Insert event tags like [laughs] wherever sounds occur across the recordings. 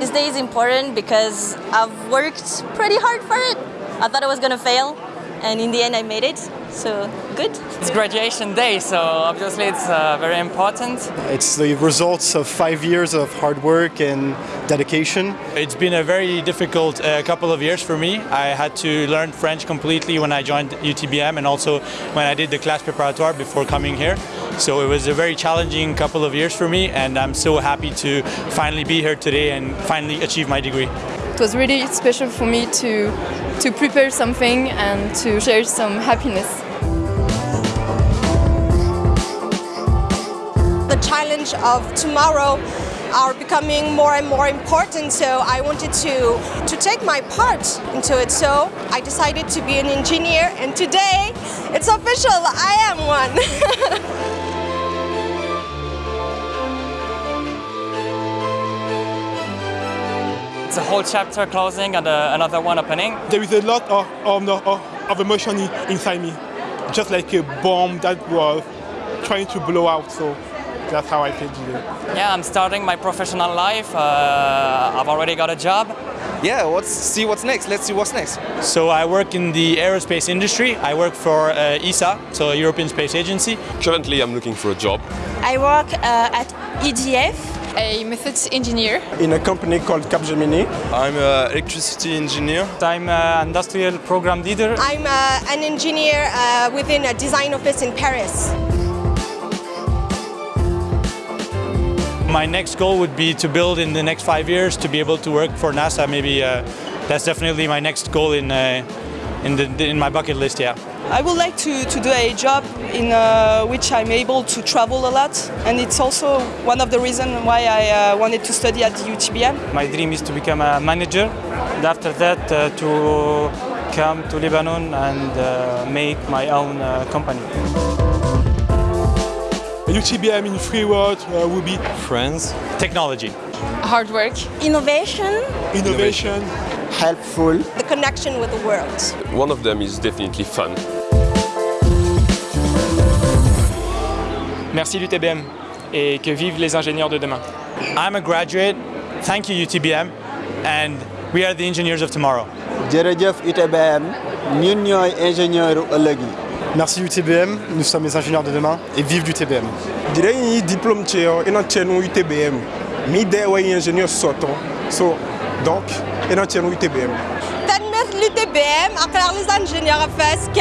This day is important because I've worked pretty hard for it. I thought I was gonna fail, and in the end I made it, so good. It's graduation day, so obviously it's uh, very important. It's the results of five years of hard work and dedication. It's been a very difficult uh, couple of years for me. I had to learn French completely when I joined UTBM and also when I did the class préparatoire before coming here. So it was a very challenging couple of years for me and I'm so happy to finally be here today and finally achieve my degree. It was really special for me to, to prepare something and to share some happiness. The challenge of tomorrow are becoming more and more important so I wanted to, to take my part into it so I decided to be an engineer and today it's official, I am one. [laughs] It's a whole chapter closing and uh, another one opening. There is a lot of, of, of, of emotion inside me, just like a bomb that was trying to blow out. So that's how I feel today. Yeah, I'm starting my professional life. Uh, I've already got a job. Yeah, let's see what's next. Let's see what's next. So I work in the aerospace industry. I work for uh, ESA, so European Space Agency. Currently, I'm looking for a job. I work uh, at EDF a methods engineer in a company called Capgemini. I'm an electricity engineer. I'm an industrial program leader. I'm uh, an engineer uh, within a design office in Paris. My next goal would be to build in the next five years to be able to work for NASA. Maybe uh, that's definitely my next goal in uh, in, the, in my bucket list. Yeah. I would like to, to do a job in uh, which I'm able to travel a lot and it's also one of the reasons why I uh, wanted to study at the UTBM. My dream is to become a manager and after that uh, to come to Lebanon and uh, make my own uh, company. UTBM in three words uh, would be Friends. Technology. Hard work. Innovation. Innovation. Helpful. The connection with the world. One of them is definitely fun. Merci l'UTBM et que vivent les ingénieurs de demain. I'm a graduate. Thank you UTBM and we are the engineers of tomorrow. jërëjëf UTBM ñun ñooy ingénieur ëllëg yi. Merci UTBM, nous sommes les ingénieurs de demain et vive l'UTBM. Direi diplôme tcheo ina tchenu UTBM. Mi de wa ingénieur soto. So donc ina tchenu UTBM. تنمية l'UTBM أقرأ les ingénieurs FSK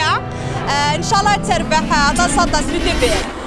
إن شاء الله تربح تصدى l'UTBM